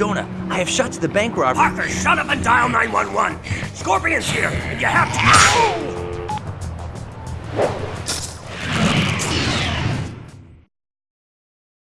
Jonah, I have shot to the bank robber. Parker, shut up and dial 911. Scorpion's here, and you have to.